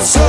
So